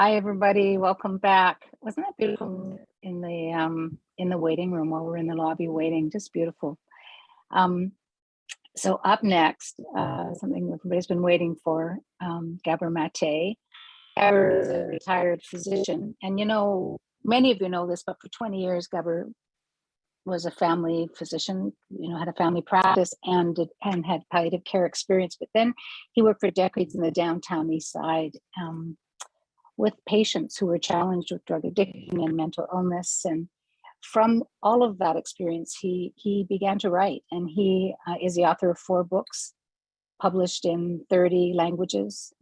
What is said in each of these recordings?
Hi, everybody. Welcome back. Wasn't that beautiful in the um, in the waiting room while we're in the lobby waiting? Just beautiful. Um, so up next, uh, something everybody's been waiting for, um, Gabor Mate. Gabor is a retired physician, and you know, many of you know this, but for 20 years, Gabor was a family physician, you know, had a family practice and did, and had palliative care experience. But then he worked for decades in the downtown east side um, with patients who were challenged with drug addiction and mental illness. And from all of that experience, he, he began to write and he uh, is the author of four books published in 30 languages.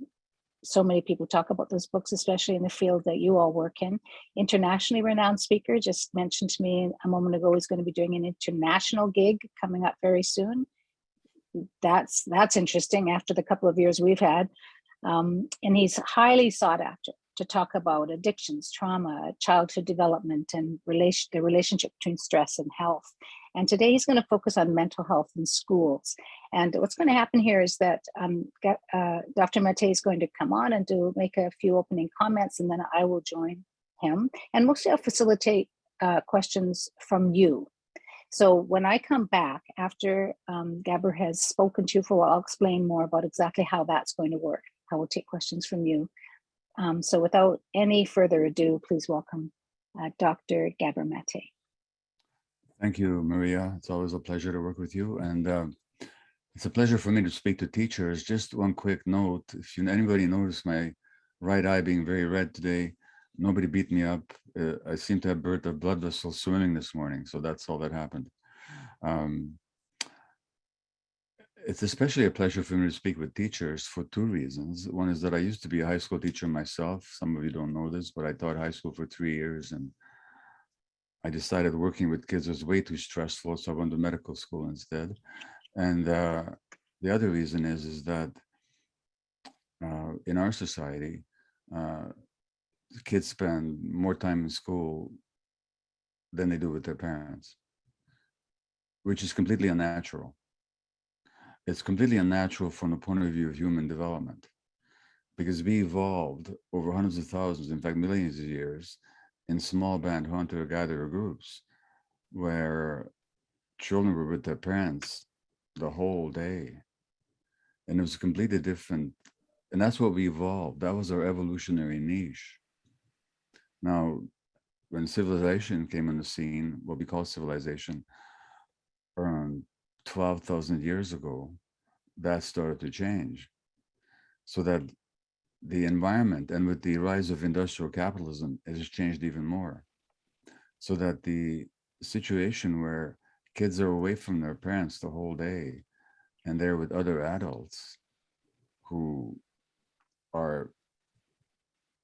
So many people talk about those books, especially in the field that you all work in. Internationally renowned speaker just mentioned to me a moment ago, he's going to be doing an international gig coming up very soon. That's, that's interesting after the couple of years we've had. Um, and he's highly sought after to talk about addictions, trauma, childhood development, and relation, the relationship between stress and health. And today he's going to focus on mental health in schools. And what's going to happen here is that um, uh, Dr. Mate is going to come on and do make a few opening comments, and then I will join him. And mostly I'll facilitate uh, questions from you. So when I come back after um, Gabor has spoken to you for a while, I'll explain more about exactly how that's going to work. I will take questions from you. Um, so without any further ado, please welcome uh, Dr. Gabor. Thank you, Maria. It's always a pleasure to work with you. And uh, it's a pleasure for me to speak to teachers. Just one quick note, if you, anybody noticed my right eye being very red today, nobody beat me up. Uh, I seem to have burnt a blood vessel swimming this morning. So that's all that happened. Um, it's especially a pleasure for me to speak with teachers for two reasons. One is that I used to be a high school teacher myself. Some of you don't know this, but I taught high school for three years and I decided working with kids was way too stressful, so I went to medical school instead. And uh, the other reason is, is that uh, in our society, uh, kids spend more time in school than they do with their parents, which is completely unnatural it's completely unnatural from the point of view of human development because we evolved over hundreds of thousands, in fact, millions of years in small band hunter-gatherer groups where children were with their parents the whole day. And it was completely different. And that's what we evolved. That was our evolutionary niche. Now, when civilization came on the scene, what we call civilization, around 12,000 years ago, that started to change. So that the environment and with the rise of industrial capitalism, it has changed even more. So that the situation where kids are away from their parents the whole day and they're with other adults who are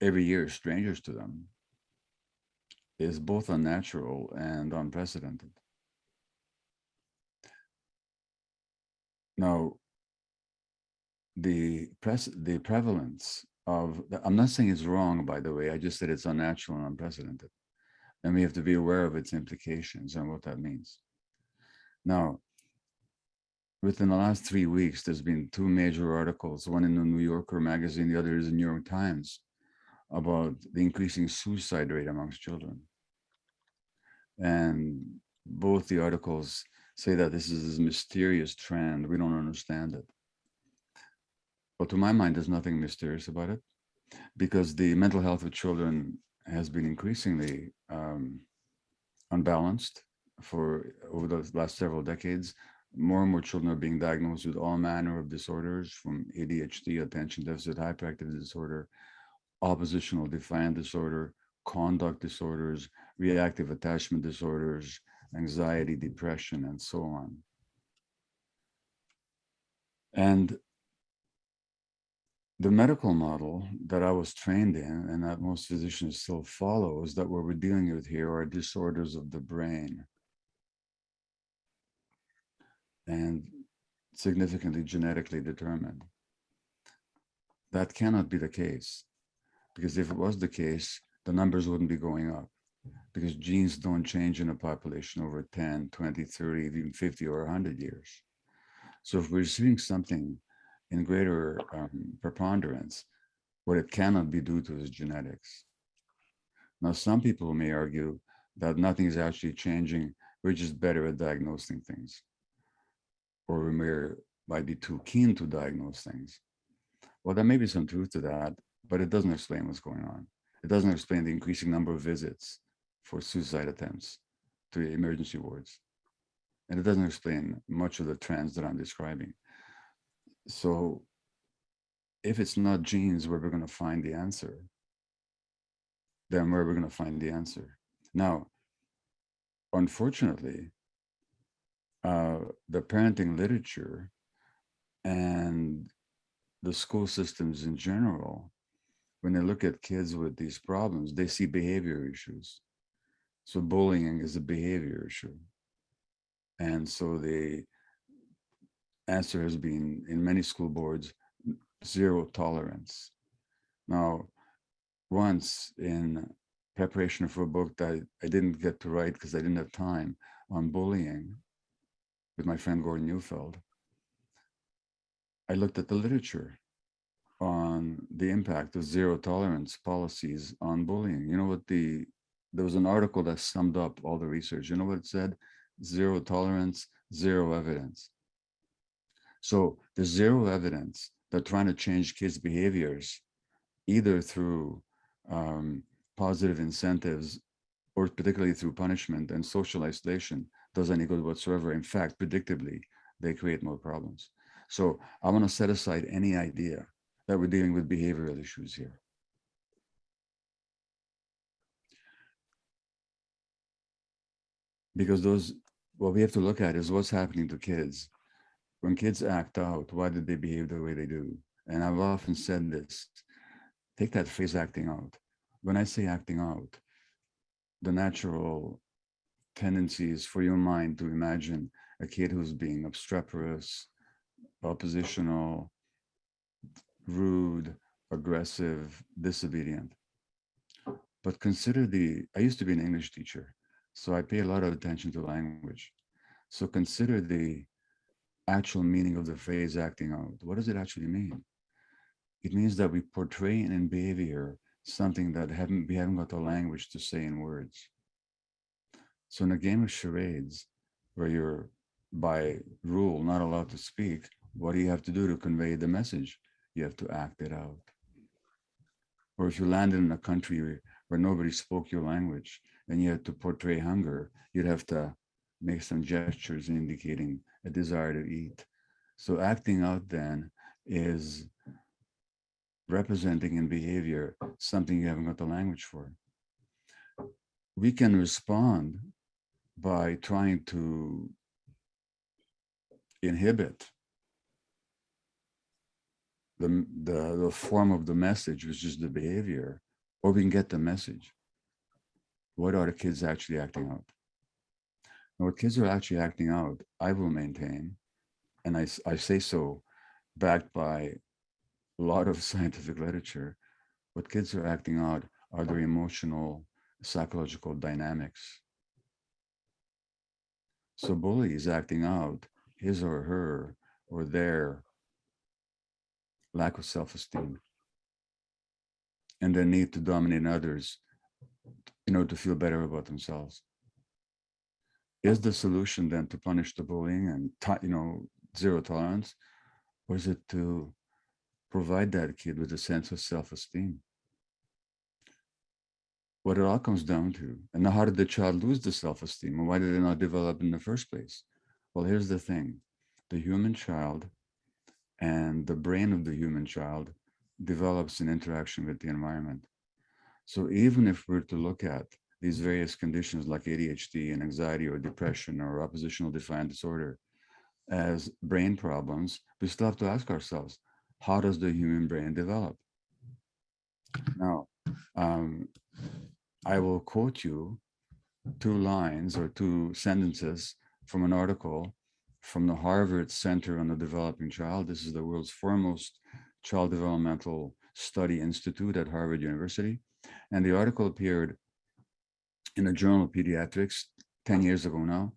every year strangers to them is both unnatural and unprecedented. Now, the press, the prevalence of, I'm not saying it's wrong, by the way, I just said it's unnatural and unprecedented. And we have to be aware of its implications and what that means. Now, within the last three weeks, there's been two major articles, one in the New Yorker magazine, the other is in the New York Times, about the increasing suicide rate amongst children. And both the articles say that this is this mysterious trend. We don't understand it. But to my mind, there's nothing mysterious about it because the mental health of children has been increasingly um, unbalanced for over the last several decades. More and more children are being diagnosed with all manner of disorders from ADHD, attention deficit hyperactivity disorder, oppositional defiant disorder, conduct disorders, reactive attachment disorders, anxiety, depression, and so on. And the medical model that I was trained in and that most physicians still follow is that what we're dealing with here are disorders of the brain and significantly genetically determined. That cannot be the case because if it was the case, the numbers wouldn't be going up because genes don't change in a population over 10, 20, 30, even 50 or 100 years. So if we're seeing something in greater um, preponderance, What it cannot be due to is genetics. Now, some people may argue that nothing is actually changing. We're just better at diagnosing things. Or we may might be too keen to diagnose things. Well, there may be some truth to that, but it doesn't explain what's going on. It doesn't explain the increasing number of visits for suicide attempts to emergency wards. And it doesn't explain much of the trends that I'm describing. So if it's not genes where we're going to find the answer, then where are we're going to find the answer. Now, unfortunately, uh, the parenting literature and the school systems in general, when they look at kids with these problems, they see behavior issues. So bullying is a behavior issue. And so the answer has been in many school boards, zero tolerance. Now, once in preparation for a book that I didn't get to write because I didn't have time on bullying with my friend Gordon Neufeld, I looked at the literature on the impact of zero tolerance policies on bullying. You know what the, there was an article that summed up all the research. You know what it said? Zero tolerance, zero evidence. So there's zero evidence that trying to change kids' behaviors, either through um, positive incentives or particularly through punishment and social isolation does any good whatsoever. In fact, predictably, they create more problems. So I want to set aside any idea that we're dealing with behavioral issues here. Because those, what we have to look at is what's happening to kids. When kids act out, why did they behave the way they do? And I've often said this, take that phrase acting out. When I say acting out, the natural tendency is for your mind to imagine a kid who's being obstreperous, oppositional, rude, aggressive, disobedient. But consider the, I used to be an English teacher, so I pay a lot of attention to language. So consider the actual meaning of the phrase acting out. What does it actually mean? It means that we portray in behavior something that haven't, we haven't got the language to say in words. So in a game of charades, where you're by rule not allowed to speak, what do you have to do to convey the message? You have to act it out. Or if you landed in a country where, where nobody spoke your language and you had to portray hunger, you'd have to make some gestures indicating a desire to eat. So acting out then is representing in behavior something you haven't got the language for. We can respond by trying to inhibit the, the, the form of the message, which is the behavior, or we can get the message. What are the kids actually acting out? Now, what kids are actually acting out, I will maintain, and I, I say so backed by a lot of scientific literature, what kids are acting out are their emotional, psychological dynamics. So bully is acting out his or her or their lack of self-esteem and their need to dominate others in order to feel better about themselves. Is the solution then to punish the bullying and, you know, zero tolerance, or is it to provide that kid with a sense of self-esteem? What it all comes down to, and how did the child lose the self-esteem, and why did it not develop in the first place? Well, here's the thing. The human child and the brain of the human child develops in interaction with the environment. So even if we're to look at these various conditions like ADHD and anxiety or depression or oppositional defiant disorder as brain problems, we still have to ask ourselves, how does the human brain develop? Now, um, I will quote you two lines or two sentences from an article from the Harvard Center on the Developing Child. This is the world's foremost child developmental study institute at Harvard University. And the article appeared in the Journal of Pediatrics 10 years ago now.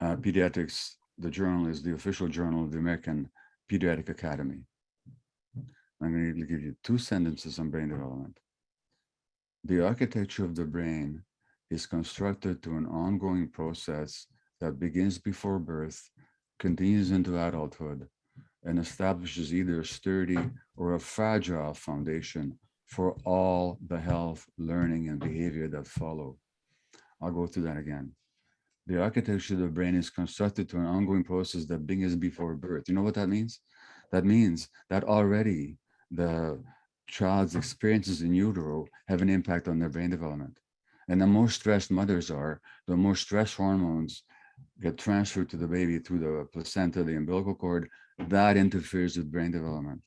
Uh, Pediatrics, the journal is the official journal of the American Pediatric Academy. I'm going to give you two sentences on brain development. The architecture of the brain is constructed to an ongoing process that begins before birth, continues into adulthood, and establishes either a sturdy or a fragile foundation for all the health, learning, and behavior that follow. I'll go through that again. The architecture of the brain is constructed to an ongoing process that begins before birth. You know what that means? That means that already the child's experiences in utero have an impact on their brain development. And the more stressed mothers are, the more stress hormones get transferred to the baby through the placenta, the umbilical cord, that interferes with brain development.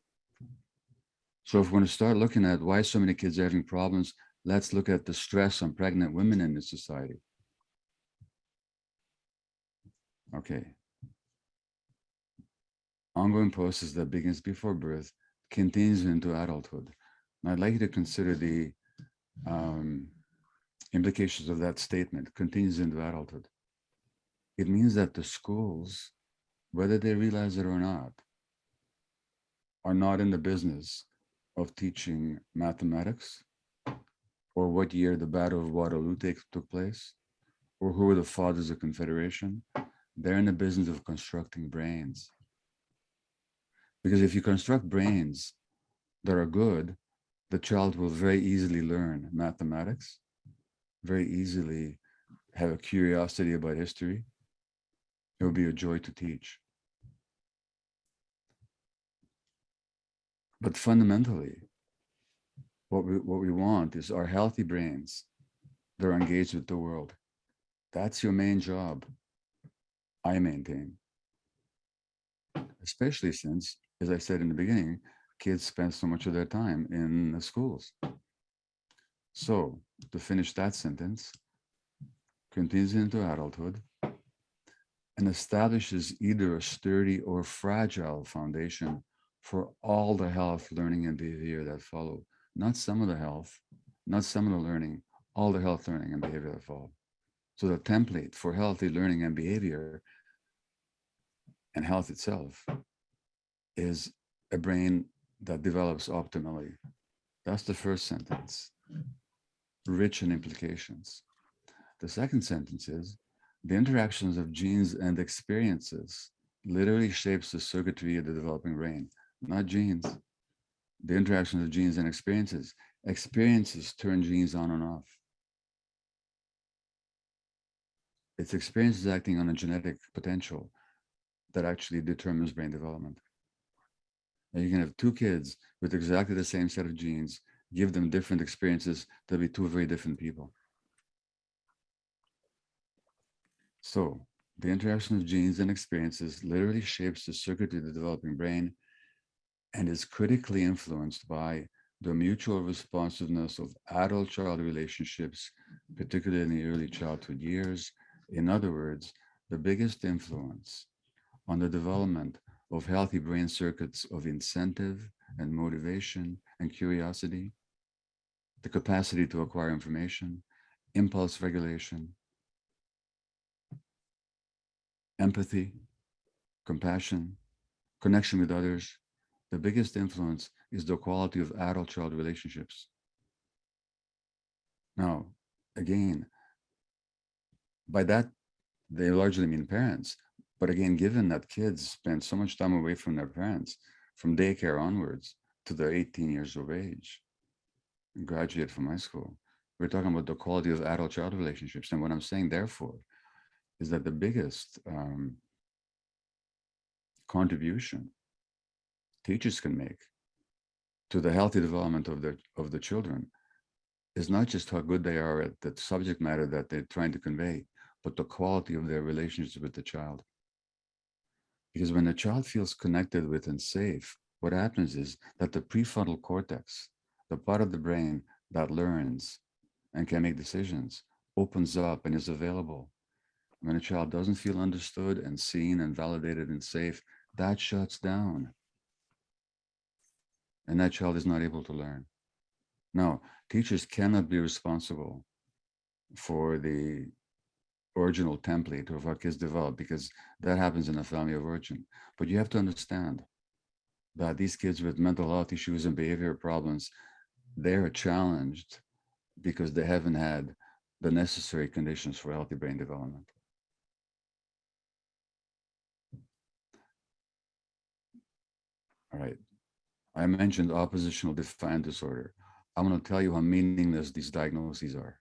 So if we're going to start looking at why so many kids are having problems, let's look at the stress on pregnant women in this society. Okay. Ongoing process that begins before birth continues into adulthood. And I'd like you to consider the um, implications of that statement, continues into adulthood. It means that the schools, whether they realize it or not, are not in the business of teaching mathematics or what year the Battle of Waterloo take, took place or who were the fathers of Confederation. They're in the business of constructing brains. Because if you construct brains that are good, the child will very easily learn mathematics, very easily have a curiosity about history. It will be a joy to teach. But fundamentally, what we, what we want is our healthy brains that are engaged with the world. That's your main job, I maintain. Especially since, as I said in the beginning, kids spend so much of their time in the schools. So to finish that sentence, continues into adulthood and establishes either a sturdy or fragile foundation for all the health, learning, and behavior that follow. Not some of the health, not some of the learning, all the health, learning, and behavior that follow. So the template for healthy learning and behavior and health itself is a brain that develops optimally. That's the first sentence, rich in implications. The second sentence is, the interactions of genes and experiences literally shapes the circuitry of the developing brain, not genes. The interactions of genes and experiences. Experiences turn genes on and off. It's experiences acting on a genetic potential that actually determines brain development. And you can have two kids with exactly the same set of genes, give them different experiences, they'll be two very different people. So the interaction of genes and experiences literally shapes the circuitry of the developing brain and is critically influenced by the mutual responsiveness of adult-child relationships, particularly in the early childhood years. In other words, the biggest influence on the development of healthy brain circuits of incentive and motivation and curiosity, the capacity to acquire information, impulse regulation, empathy, compassion, connection with others. The biggest influence is the quality of adult-child relationships. Now, again, by that, they largely mean parents, but again, given that kids spend so much time away from their parents, from daycare onwards to their 18 years of age, graduate from high school, we're talking about the quality of adult-child relationships. And what I'm saying, therefore, is that the biggest um, contribution teachers can make to the healthy development of the of the children is not just how good they are at the subject matter that they're trying to convey, but the quality of their relationship with the child. Because when the child feels connected with and safe, what happens is that the prefrontal cortex, the part of the brain that learns and can make decisions, opens up and is available. When a child doesn't feel understood and seen and validated and safe, that shuts down. And that child is not able to learn. Now, teachers cannot be responsible for the original template of what kids develop because that happens in a family of origin. But you have to understand that these kids with mental health issues and behavior problems, they're challenged because they haven't had the necessary conditions for healthy brain development. All right. I mentioned oppositional defiant disorder. I'm going to tell you how meaningless these diagnoses are.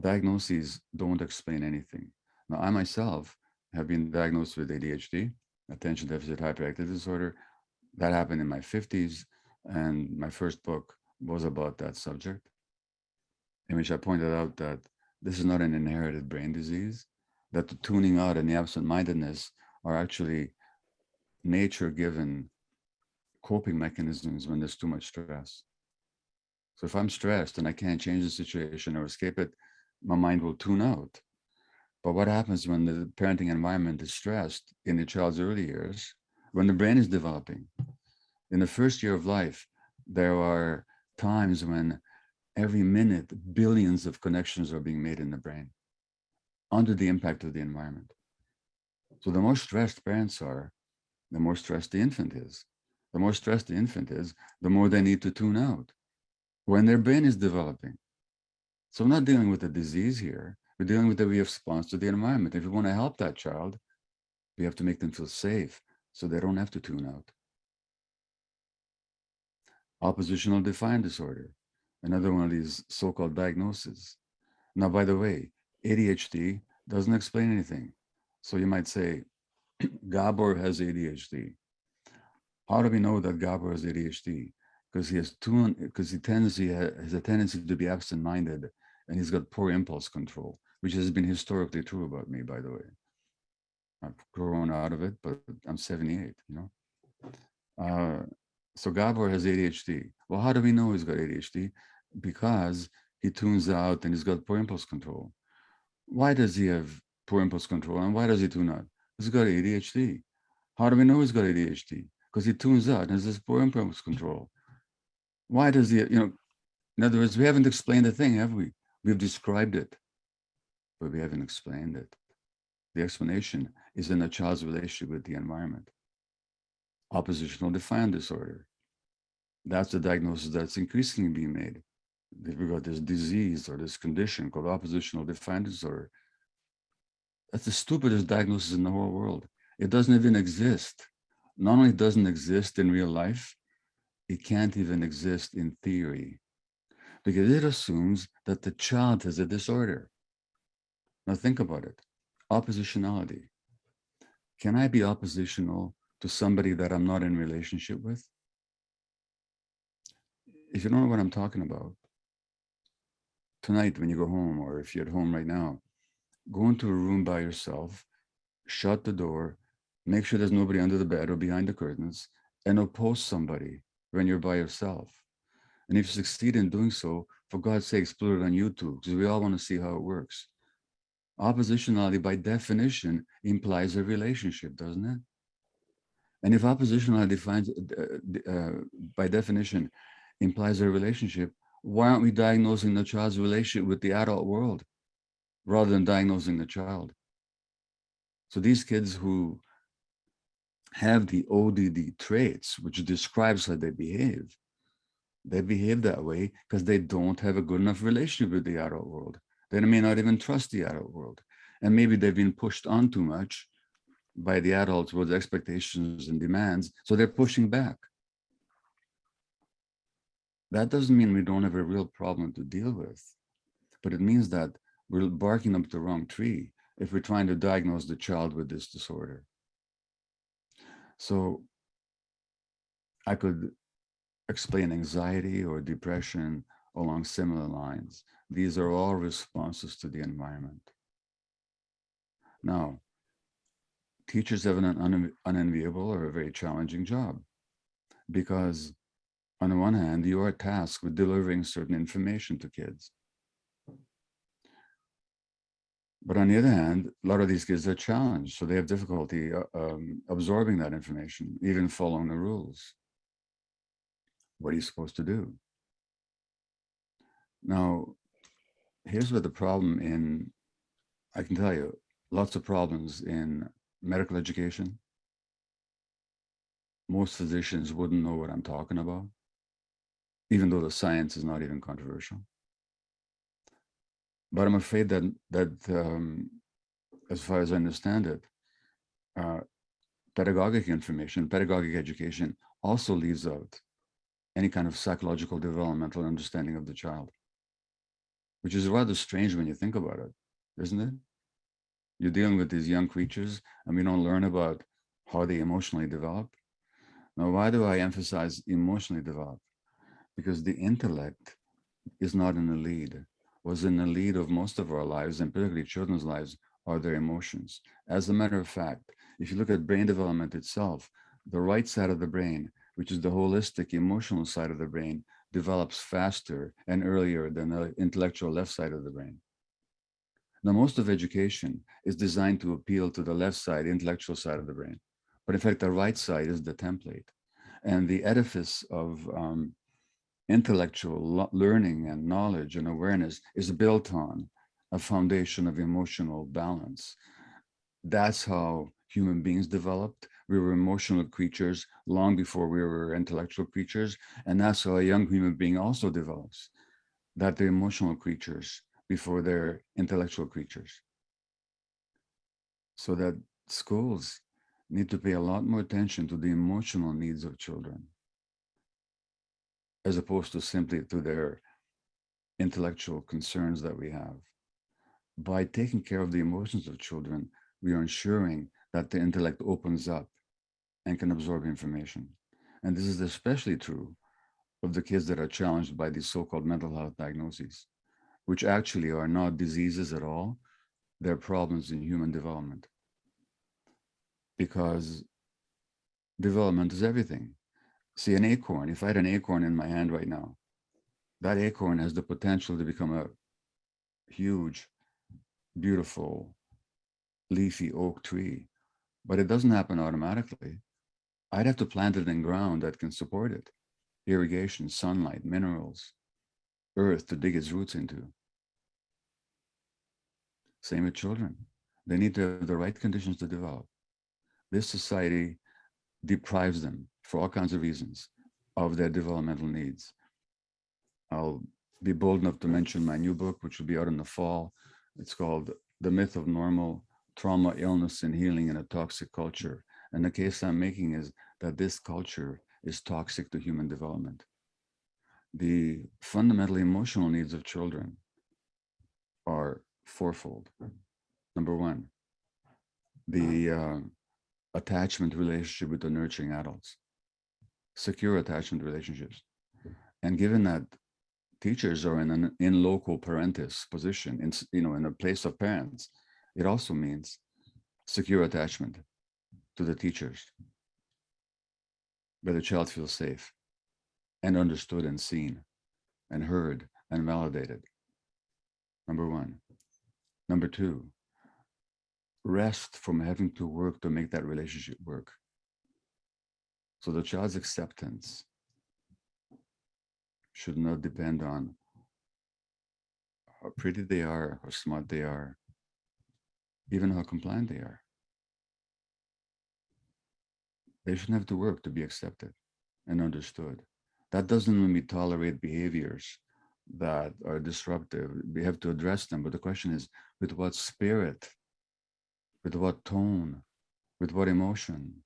Diagnoses don't explain anything. Now, I myself have been diagnosed with ADHD, attention deficit hyperactive disorder. That happened in my 50s, and my first book was about that subject, in which I pointed out that this is not an inherited brain disease, that the tuning out and the absent-mindedness are actually nature-given coping mechanisms when there's too much stress. So if I'm stressed and I can't change the situation or escape it, my mind will tune out. But what happens when the parenting environment is stressed in the child's early years, when the brain is developing? In the first year of life, there are times when every minute, billions of connections are being made in the brain under the impact of the environment. So the more stressed parents are, the more stressed the infant is. The more stressed the infant is, the more they need to tune out when their brain is developing. So we're not dealing with a disease here. We're dealing with the response to the environment. If we want to help that child, we have to make them feel safe so they don't have to tune out. Oppositional defiant disorder, another one of these so-called diagnoses. Now, by the way, ADHD doesn't explain anything. So you might say, Gabor has ADHD. How do we know that Gabor has ADHD? Because he has two, because he tends, he has a tendency to be absent-minded and he's got poor impulse control, which has been historically true about me, by the way. I've grown out of it, but I'm 78, you know. Uh, so Gabor has ADHD. Well, how do we know he's got ADHD? Because he tunes out and he's got poor impulse control. Why does he have poor impulse control and why does he tune out? He's got ADHD. How do we know he's got ADHD? Because he tunes out and has this poor impulse control. Why does he, you know, in other words, we haven't explained the thing, have we? We've described it, but we haven't explained it. The explanation is in a child's relationship with the environment. Oppositional defiant disorder. That's the diagnosis that's increasingly being made. We've got this disease or this condition called oppositional defiant disorder. That's the stupidest diagnosis in the whole world. It doesn't even exist. Not only doesn't exist in real life, it can't even exist in theory because it assumes that the child has a disorder. Now think about it, oppositionality. Can I be oppositional to somebody that I'm not in relationship with? If you don't know what I'm talking about, tonight when you go home, or if you're at home right now, go into a room by yourself, shut the door, make sure there's nobody under the bed or behind the curtains, and oppose somebody when you're by yourself. And if you succeed in doing so, for God's sake, put it on YouTube, because we all want to see how it works. Oppositionality, by definition, implies a relationship, doesn't it? And if oppositionality defines, uh, uh, by definition, implies a relationship, why aren't we diagnosing the child's relationship with the adult world rather than diagnosing the child? So these kids who have the ODD traits, which describes how they behave, they behave that way because they don't have a good enough relationship with the adult world. They may not even trust the adult world. And maybe they've been pushed on too much by the adults with expectations and demands, so they're pushing back. That doesn't mean we don't have a real problem to deal with, but it means that we're barking up the wrong tree if we're trying to diagnose the child with this disorder. So I could explain anxiety or depression along similar lines. These are all responses to the environment. Now, teachers have an unenviable or a very challenging job because on the one hand, you are tasked with delivering certain information to kids. But on the other hand, a lot of these kids are challenged, so they have difficulty uh, um, absorbing that information, even following the rules. What are you supposed to do? Now, here's what the problem in, I can tell you, lots of problems in medical education, most physicians wouldn't know what I'm talking about, even though the science is not even controversial. But I'm afraid that that um, as far as I understand it, uh, pedagogic information, pedagogic education also leaves out any kind of psychological developmental understanding of the child, which is rather strange when you think about it, isn't it? You're dealing with these young creatures and we don't learn about how they emotionally develop. Now, why do I emphasize emotionally develop? Because the intellect is not in the lead, was in the lead of most of our lives and particularly children's lives are their emotions. As a matter of fact, if you look at brain development itself, the right side of the brain, which is the holistic emotional side of the brain, develops faster and earlier than the intellectual left side of the brain. Now, most of education is designed to appeal to the left side, intellectual side of the brain. But in fact, the right side is the template. And the edifice of um, intellectual learning and knowledge and awareness is built on a foundation of emotional balance. That's how human beings developed. We were emotional creatures long before we were intellectual creatures. And that's how a young human being also develops, that they're emotional creatures before they're intellectual creatures. So that schools need to pay a lot more attention to the emotional needs of children as opposed to simply to their intellectual concerns that we have. By taking care of the emotions of children, we are ensuring that the intellect opens up and can absorb information. And this is especially true of the kids that are challenged by these so-called mental health diagnoses, which actually are not diseases at all. They're problems in human development. Because development is everything. See an acorn, if I had an acorn in my hand right now, that acorn has the potential to become a huge, beautiful, leafy oak tree, but it doesn't happen automatically. I'd have to plant it in ground that can support it. Irrigation, sunlight, minerals, earth to dig its roots into. Same with children. They need to have the right conditions to develop. This society deprives them for all kinds of reasons of their developmental needs. I'll be bold enough to mention my new book, which will be out in the fall. It's called The Myth of Normal Trauma, Illness, and Healing in a Toxic Culture. And the case I'm making is that this culture is toxic to human development. The fundamental emotional needs of children are fourfold. Number one, the uh, attachment relationship with the nurturing adults secure attachment relationships. And given that teachers are in an in loco parentis position, in, you know, in a place of parents, it also means secure attachment to the teachers, where the child feels safe and understood and seen and heard and validated. Number one. Number two, rest from having to work to make that relationship work. So the child's acceptance should not depend on how pretty they are, how smart they are, even how compliant they are. They shouldn't have to work to be accepted and understood. That doesn't mean we tolerate behaviors that are disruptive. We have to address them. But the question is, with what spirit, with what tone, with what emotion,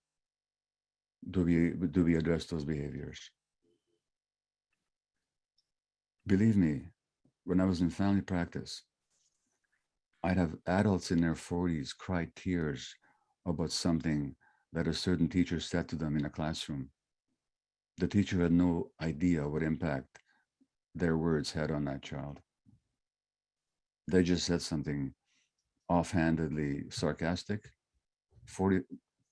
do we do we address those behaviors? Believe me when i was in family practice i'd have adults in their 40s cry tears about something that a certain teacher said to them in a classroom. The teacher had no idea what impact their words had on that child. They just said something offhandedly sarcastic. 40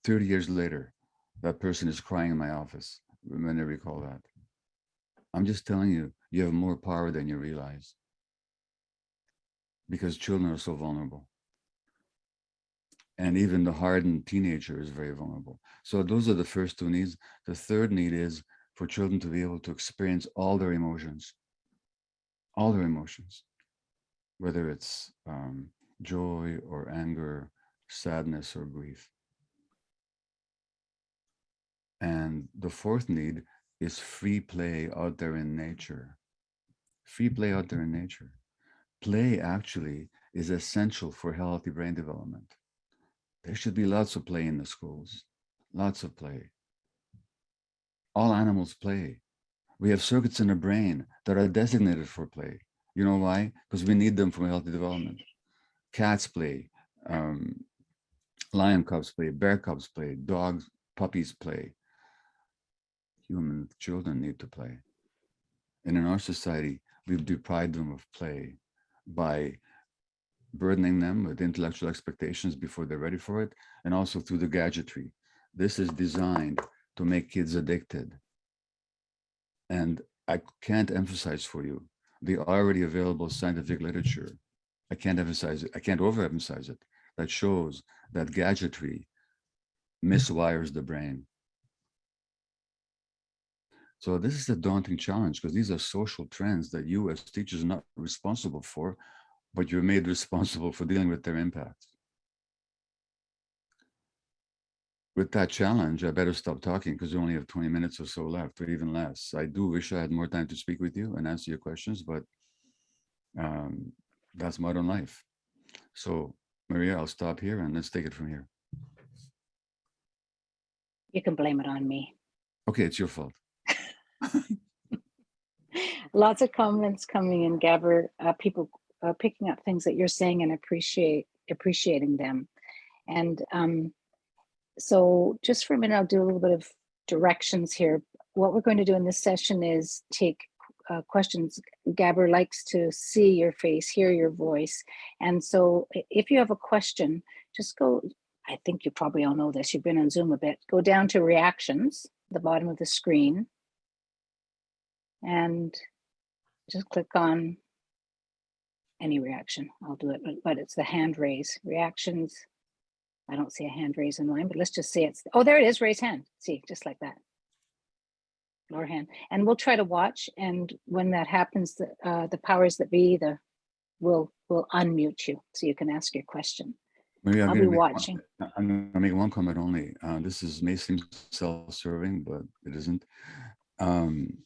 30 years later that person is crying in my office when I recall that. I'm just telling you, you have more power than you realize because children are so vulnerable. And even the hardened teenager is very vulnerable. So those are the first two needs. The third need is for children to be able to experience all their emotions, all their emotions, whether it's um, joy or anger, sadness or grief. And the fourth need is free play out there in nature. Free play out there in nature. Play actually is essential for healthy brain development. There should be lots of play in the schools, lots of play. All animals play. We have circuits in the brain that are designated for play. You know why? Because we need them for healthy development. Cats play, um, lion cubs play, bear cubs play, dogs, puppies play. Human children need to play. And in our society, we've deprived them of play by burdening them with intellectual expectations before they're ready for it, and also through the gadgetry. This is designed to make kids addicted. And I can't emphasize for you the already available scientific literature. I can't emphasize it. I can't overemphasize it. That shows that gadgetry miswires the brain. So this is a daunting challenge because these are social trends that you as teachers are not responsible for, but you're made responsible for dealing with their impact. With that challenge, I better stop talking because we only have 20 minutes or so left, or even less. I do wish I had more time to speak with you and answer your questions, but um, that's modern life. So Maria, I'll stop here and let's take it from here. You can blame it on me. Okay, it's your fault. Lots of comments coming in, Gabor, uh, people uh, picking up things that you're saying and appreciate appreciating them. And um, so just for a minute, I'll do a little bit of directions here. What we're going to do in this session is take uh, questions. Gabor likes to see your face, hear your voice. And so if you have a question, just go, I think you probably all know this, you've been on Zoom a bit, go down to reactions, the bottom of the screen. And just click on any reaction. I'll do it, but, it's the hand raise reactions. I don't see a hand raise in mine, but let's just say it's, oh, there it is, raise hand. See, just like that. Lower hand. And we'll try to watch. And when that happens, the, uh, the powers that be, the will will unmute you so you can ask your question. Maybe I'm I'll gonna be make one- watching. I'm gonna make one comment only. Uh, this is may seem self-serving, but it isn't. Um,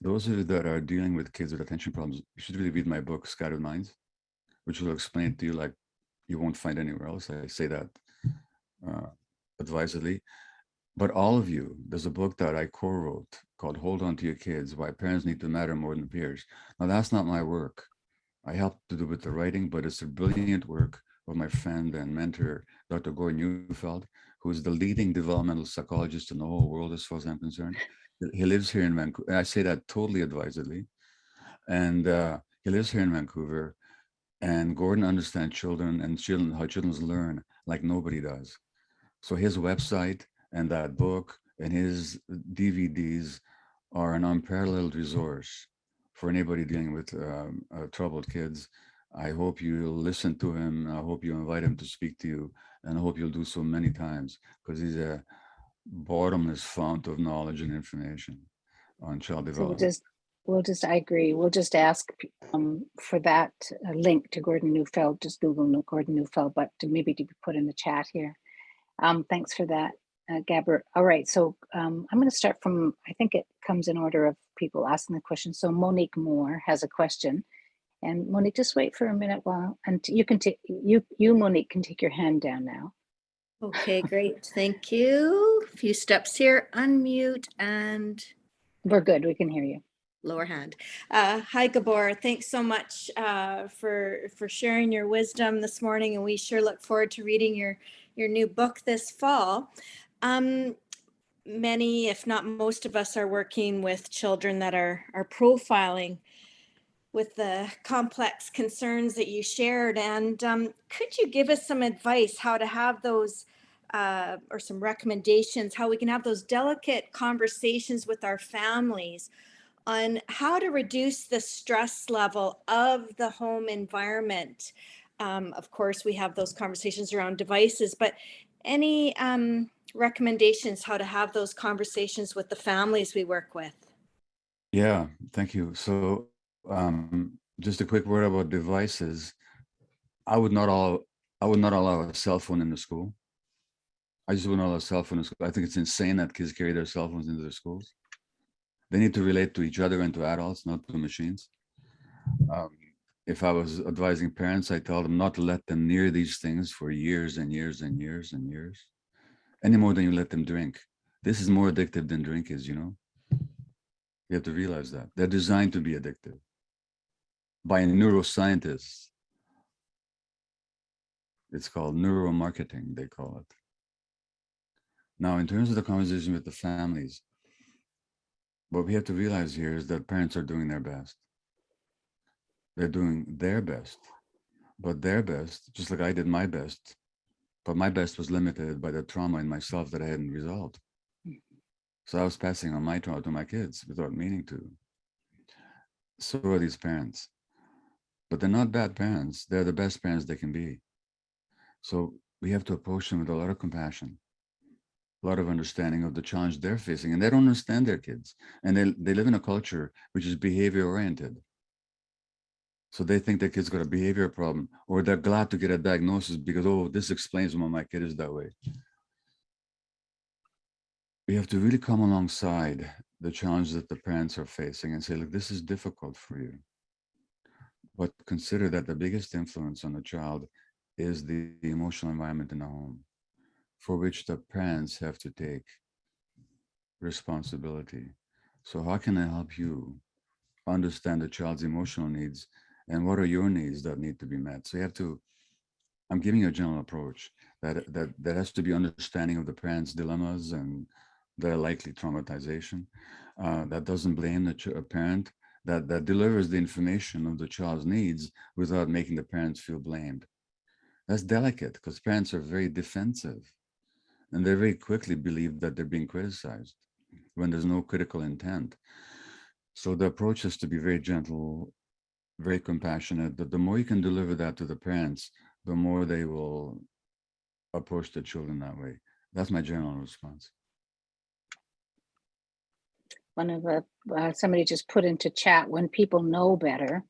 those of you that are dealing with kids with attention problems, you should really read my book, Scattered Minds, which will explain to you like you won't find anywhere else. I say that uh, advisedly. But all of you, there's a book that I co-wrote called Hold On to Your Kids, Why Parents Need to Matter More Than Peers. Now that's not my work. I helped to do with the writing, but it's a brilliant work of my friend and mentor, Dr. Gordon Neufeld, who is the leading developmental psychologist in the whole world, as far as I'm concerned. He lives here in Vancouver. I say that totally advisedly. And uh, he lives here in Vancouver. And Gordon understands children and children, how children learn like nobody does. So his website and that book and his DVDs are an unparalleled resource for anybody dealing with um, uh, troubled kids. I hope you'll listen to him. I hope you invite him to speak to you and I hope you'll do so many times because he's a bottomless fount of knowledge and information on child So we'll development. just, we'll just, I agree, we'll just ask um, for that uh, link to Gordon Neufeld, just Google Gordon Neufeld, but to maybe to be put in the chat here. Um, Thanks for that, uh, Gabor. All right, so um, I'm going to start from, I think it comes in order of people asking the question. So Monique Moore has a question. And Monique, just wait for a minute while, and you can take, you, you Monique can take your hand down now. Okay, great. Thank you. A few steps here, unmute and We're good, we can hear you. lower hand. Uh, hi, Gabor. Thanks so much uh, for for sharing your wisdom this morning, and we sure look forward to reading your your new book this fall. Um, many, if not most of us, are working with children that are are profiling with the complex concerns that you shared. And um, could you give us some advice how to have those uh, or some recommendations, how we can have those delicate conversations with our families on how to reduce the stress level of the home environment. Um, of course, we have those conversations around devices, but any um, recommendations how to have those conversations with the families we work with? Yeah, thank you. So um, just a quick word about devices. I would not all I would not allow a cell phone in the school. I just wouldn't allow cell phone in school. I think it's insane that kids carry their cell phones into their schools. They need to relate to each other and to adults, not to machines. Um, if I was advising parents, I tell them not to let them near these things for years and years and years and years, any more than you let them drink. This is more addictive than drink is, you know? You have to realize that. They're designed to be addictive by neuroscientists. It's called neuromarketing, they call it. Now, in terms of the conversation with the families, what we have to realize here is that parents are doing their best. They're doing their best, but their best, just like I did my best, but my best was limited by the trauma in myself that I hadn't resolved. So I was passing on my trauma to my kids without meaning to. So are these parents. But they're not bad parents. They're the best parents they can be. So we have to approach them with a lot of compassion, a lot of understanding of the challenge they're facing. And they don't understand their kids. And they, they live in a culture which is behavior oriented. So they think their kid's got a behavior problem, or they're glad to get a diagnosis because, oh, this explains why my kid is that way. We have to really come alongside the challenge that the parents are facing and say, look, this is difficult for you. But consider that the biggest influence on the child is the, emotional environment in the home, for which the parents have to take responsibility. So how can I help you understand the child's emotional needs and what are your needs that need to be met? So you have to, I'm giving you a general approach that, that, that has to be understanding of the parents' dilemmas and their likely traumatization. Uh, that doesn't blame the parent, that, that delivers the information of the child's needs without making the parents feel blamed. That's delicate because parents are very defensive and they very quickly believe that they're being criticized when there's no critical intent. So the approach has to be very gentle, very compassionate. That the more you can deliver that to the parents, the more they will approach the children that way. That's my general response. One of the, uh, somebody just put into chat, when people know better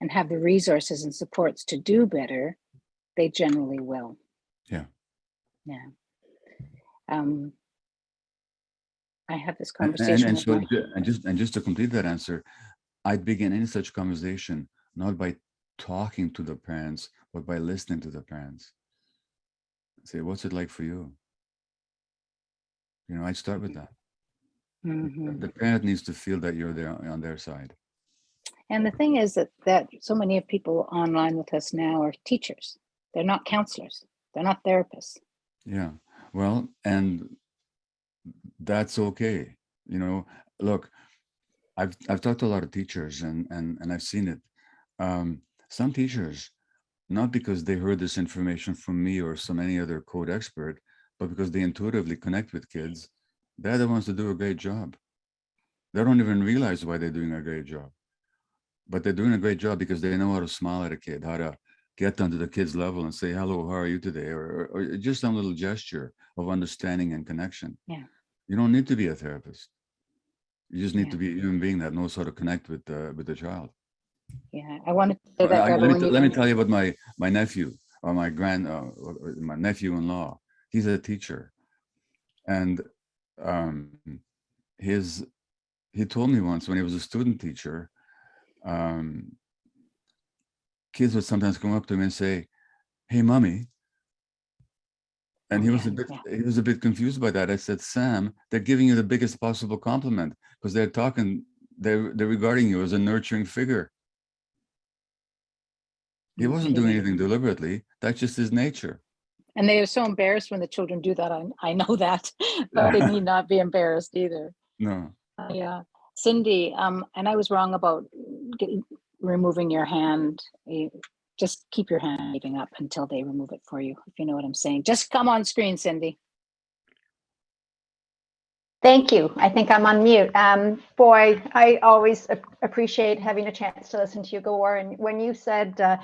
and have the resources and supports to do better, they generally will. Yeah. Yeah. Um, I have this And, and, conversation and so, and just, and just to complete that answer, I'd begin any such conversation, not by talking to the parents, but by listening to the parents. Say, what's it like for you? You know, I'd start with that. Mhm. The parent needs to feel that you're there on their side. And the thing is that, that so many of people online with us now are teachers. They're not counselors. They're not therapists. Yeah, well, and that's okay. You know, look, I've I've talked to a lot of teachers and and and I've seen it. Um, some teachers, not because they heard this information from me or some any other code expert, but because they intuitively connect with kids, they're the ones that do a great job. They don't even realize why they're doing a great job, but they're doing a great job because they know how to smile at a kid, how to get onto the kid's level and say, hello, how are you today? Or, or, or just some little gesture of understanding and connection. Yeah. You don't need to be a therapist. You just need Yeah. to be a human being that knows how to connect with the, with the child. Yeah, I wanted to say Uh, that. Barbara, let, me, let me tell you about my, my nephew or my grand, uh, or my nephew-in-law. He's a teacher. And um, his, he told me once when he was a student teacher, um, kids would sometimes come up to him and say, hey, mommy. And Oh, he was a bit, he was a bit confused by that. I said, Sam, they're giving you the biggest possible compliment because they're talking, they're, they're regarding you as a nurturing figure. He wasn't doing anything deliberately. That's just his nature. And they are so embarrassed when the children do that. I, I know that, but they need not be embarrassed either. No. Uh, Yeah, Cindy, um, and I was wrong about getting, removing your hand. Eh, Just keep your hand waving up until they remove it for you, if you know what I'm saying. Just come on screen, Cindy. Thank you. I think I'm on mute. Um, boy, I always ap- appreciate having a chance to listen to you, Gabor. And when you said uh,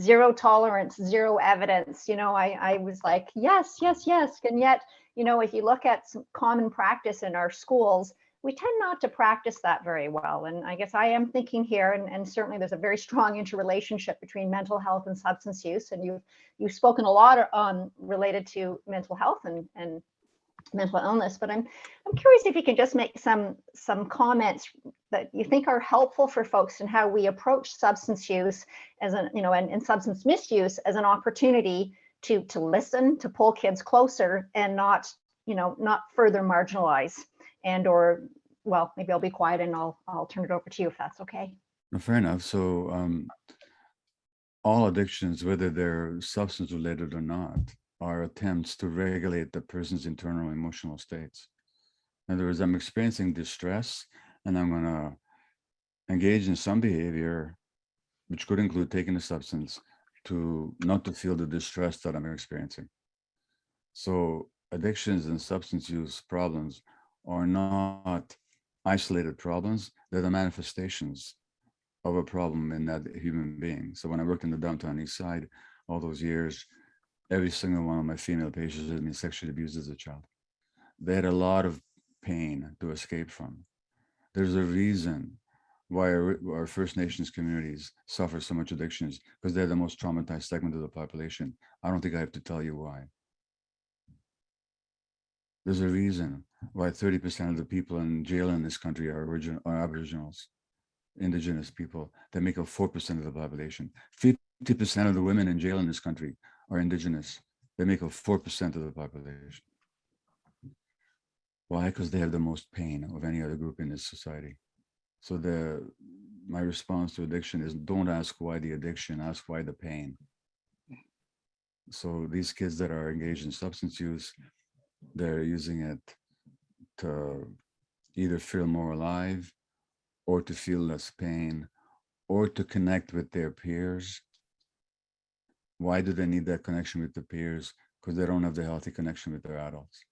zero tolerance, zero evidence, you know, I, I was like, yes, yes, yes. And yet, you know, if you look at some common practice in our schools, we tend not to practice that very well. And I guess I am thinking here, and, and certainly there's a very strong interrelationship between mental health and substance use. And you've you've spoken a lot um, related to mental health and, and mental illness, but I'm I'm curious if you can just make some some comments that you think are helpful for folks and how we approach substance use as an, you know, and, and substance misuse as an opportunity to to listen, to pull kids closer and not, you know, not further marginalize and or well, maybe I'll be quiet and I'll I'll turn it over to you if that's okay. Fair enough. So um, all addictions, whether they're substance related or not, are attempts to regulate the person's internal emotional states. In other words, I'm experiencing distress and I'm going to engage in some behavior, which could include taking a substance to not to feel the distress that I'm experiencing. So addictions and substance use problems are not isolated problems. They're the manifestations of a problem in that human being. So when I worked in the downtown east side all those years, every single one of my female patients had been sexually abused as a child. They had a lot of pain to escape from. There's a reason why our, our First Nations communities suffer so much addictions because they're the most traumatized segment of the population. I don't think I have to tell you why. There's a reason why 30% of the people in jail in this country are original are aboriginals, indigenous people that make up 4% of the population. 50% of the women in jail in this country are indigenous. They make up 4% of the population. Why? Because they have the most pain of any other group in this society. So the my response to addiction is don't ask why the addiction, ask why the pain. So these kids that are engaged in substance use, they're using it to either feel more alive or to feel less pain or to connect with their peers. Why do they need that connection with the peers? Because they don't have the healthy connection with their adults.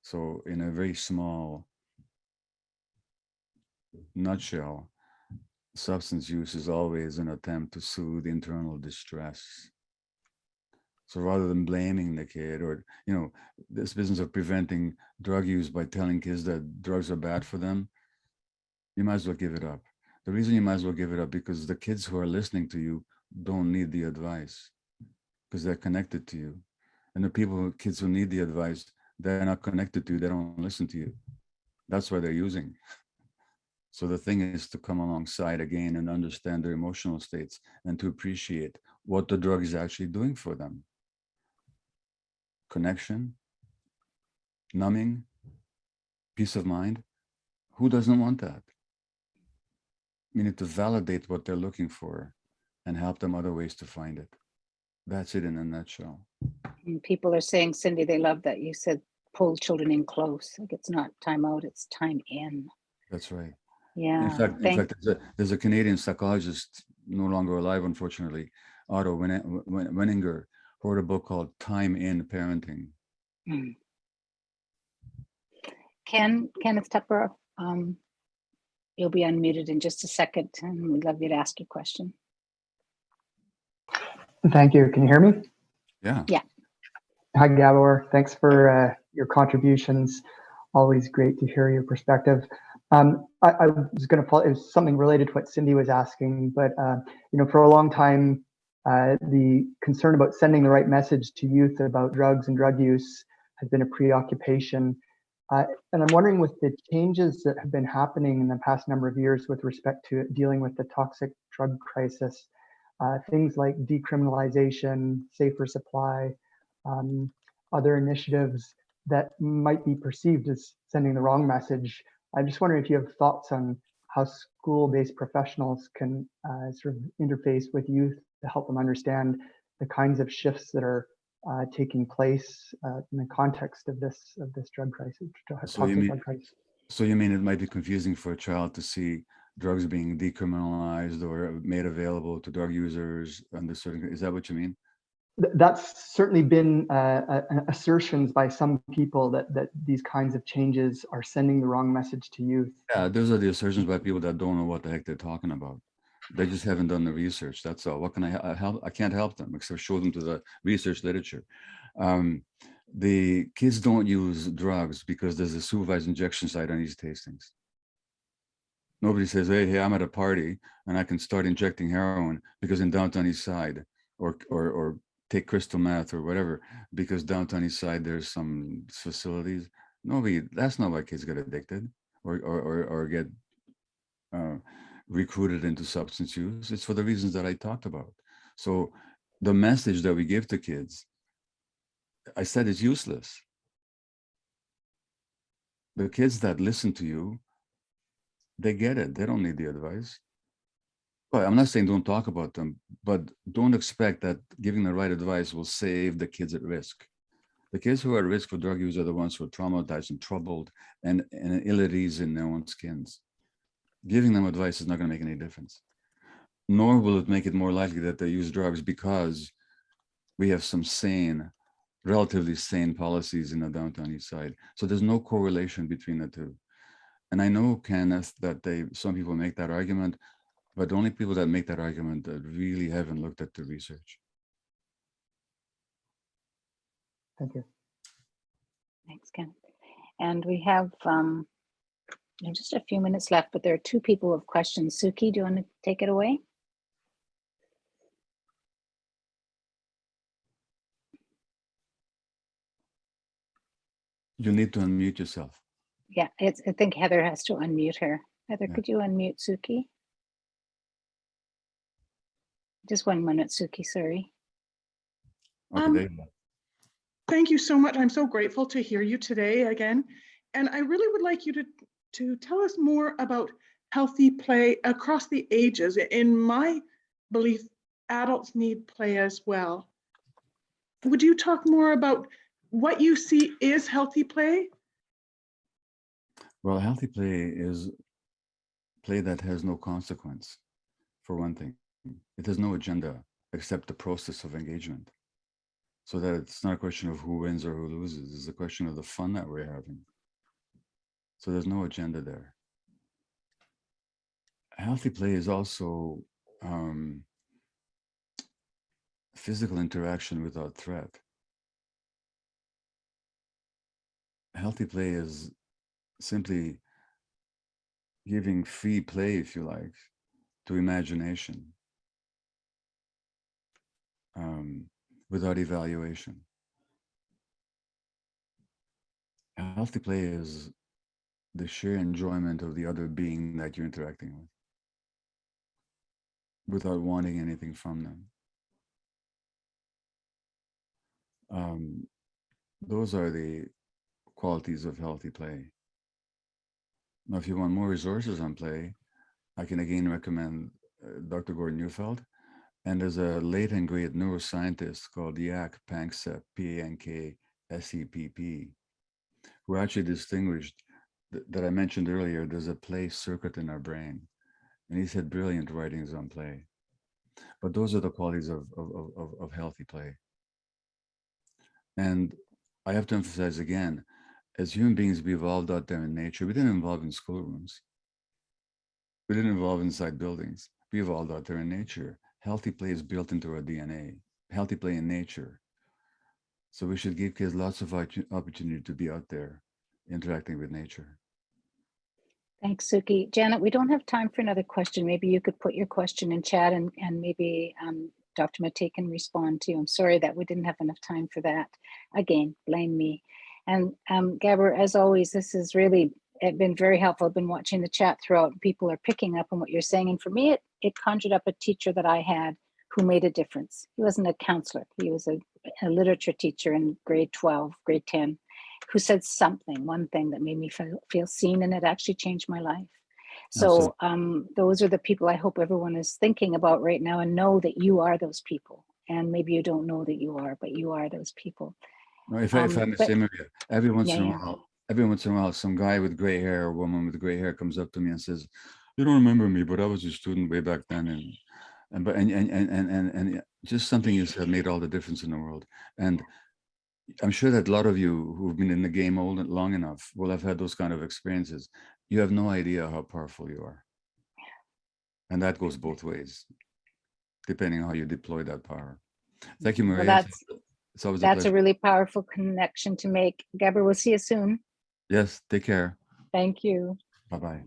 So in a very small nutshell, substance use is always an attempt to soothe internal distress. So rather than blaming the kid or, you know, this business of preventing drug use by telling kids that drugs are bad for them, you might as well give it up. The reason you might as well give it up because the kids who are listening to you don't need the advice because they're connected to you. And the people, kids who need the advice, they're not connected to you, they don't listen to you. That's why they're using. So the thing is to come alongside again and understand their emotional states and to appreciate what the drug is actually doing for them. Connection, numbing, peace of mind. Who doesn't want that? We need to validate what they're looking for and help them other ways to find it. That's it in a nutshell. And people are saying, Cindy, they love that you said pull children in close. Like it's not time out, it's time in. That's right. Yeah. In fact, in fact, there's a, there's a Canadian psychologist, no longer alive, unfortunately, Otto Wen- Wen- Weininger, who wrote a book called Time in Parenting. Mm. Ken, Kenneth Tupper, um, you'll be unmuted in just a second and we'd love you to ask your question. Thank you. Can you hear me? Yeah. Yeah. Hi, Gabor. Thanks for uh, your contributions. Always great to hear your perspective. Um, I, I was going to follow, it was something related to what Cindy was asking, but uh, you know, for a long time, uh, the concern about sending the right message to youth about drugs and drug use has been a preoccupation. Uh, and I'm wondering with the changes that have been happening in the past number of years with respect to dealing with the toxic drug crisis, uh, things like decriminalization, safer supply, um, other initiatives that might be perceived as sending the wrong message. I'm just wondering if you have thoughts on how school-based professionals can uh, sort of interface with youth to help them understand the kinds of shifts that are uh, taking place uh, in the context of this of this drug crisis, So you mean- drug crisis. So you mean it might be confusing for a child to see drugs being decriminalized or made available to drug users under certain, is that what you mean? That's certainly been uh, assertions by some people that that these kinds of changes are sending the wrong message to youth. Yeah, those are the assertions by people that don't know what the heck they're talking about. They just haven't done the research. That's all. What can I, help? I can't help them except show them to the research literature. Um, the kids don't use drugs because there's a supervised injection site on East Hastings. Nobody says, hey, hey, I'm at a party and I can start injecting heroin because in downtown East Side or, or, or take crystal meth or whatever, because downtown East Side, there's some facilities. Nobody, that's not why kids get addicted or, or, or, or get uh, recruited into substance use. It's for the reasons that I talked about. So the message that we give to kids, I said is useless. The kids that listen to you, they get it. They don't need the advice. But I'm not saying don't talk about them, but don't expect that giving the right advice will save the kids at risk. The kids who are at risk for drug use are the ones who are traumatized and troubled and, and ill at ease in their own skins. Giving them advice is not going to make any difference. Nor will it make it more likely that they use drugs because we have some sane, relatively sane policies in the downtown east side. So there's no correlation between the two. And I know, Kenneth, that they some people make that argument, but the only people that make that argument that really haven't looked at the research. Thank you. Thanks, Ken. And we have um, just a few minutes left, but there are two people with questions. Suki, do you want to take it away? You need to unmute yourself. Yeah, it's, I think Heather has to unmute her. Heather, Yeah. could you unmute Suki? Just one minute, Suki, sorry. Okay, Um, there you go. Thank you so much. I'm so grateful to hear you today again. And I really would like you to, to tell us more about healthy play across the ages. In my belief, adults need play as well. Would you talk more about what you see is healthy play? Well, healthy play is play that has no consequence, for one thing. It has no agenda except the process of engagement. So that it's not a question of who wins or who loses, it's a question of the fun that we're having. So there's no agenda there. Healthy play is also um, physical interaction without threat. Healthy play is simply giving free play, if you like, to imagination um, without evaluation. Healthy play is the sheer enjoyment of the other being that you're interacting with without wanting anything from them. Um, those are the qualities of healthy play. Now, if you want more resources on play, I can again recommend uh, Dr. Gordon Neufeld. And there's a late and great neuroscientist called Jaak Panksepp, P-A-N-K-S-E-P-P, who actually distinguished th- that I mentioned earlier, there's a play circuit in our brain. And he's had brilliant writings on play. But those are the qualities of, of- of, of healthy play. And I have to emphasize again, as human beings, we evolved out there in nature. We didn't evolve in schoolrooms. We didn't evolve inside buildings. We evolved out there in nature. Healthy play is built into our DNA, healthy play in nature. So we should give kids lots of opportunity to be out there interacting with nature. Thanks, Suki. Janet, we don't have time for another question. Maybe you could put your question in chat and, and maybe um, Dr. Maté can respond to you. I'm sorry that we didn't have enough time for that. Again, blame me. And um, Gabor, as always, this has really uh, been very helpful. I've been watching the chat throughout. People are picking up on what you're saying. And for me, it, it conjured up a teacher that I had who made a difference. He wasn't a counselor. He was a, a literature teacher in grade 12, grade 10, who said something, one thing that made me feel, feel seen and it actually changed my life. So um, those are the people I hope everyone is thinking about right now and know that you are those people. And maybe you don't know that you are, but you are those people. No, if I, if I Um, but- say, every once Yeah, in a while, every once in a while, some guy with gray hair or woman with gray hair comes up to me and says, "You don't remember me, but I was a student way back then." And and but and and and and and, and just something you said made all the difference in the world. And I'm sure that a lot of you who've been in the game old and long enough will have had those kind of experiences. You have no idea how powerful you are, and that goes both ways, depending on how you deploy that power. Thank you, Well, Maria. that's It's always That's a pleasure. really powerful connection to make. Gabor, we'll see you soon. Yes, take care. Thank you. Bye-bye.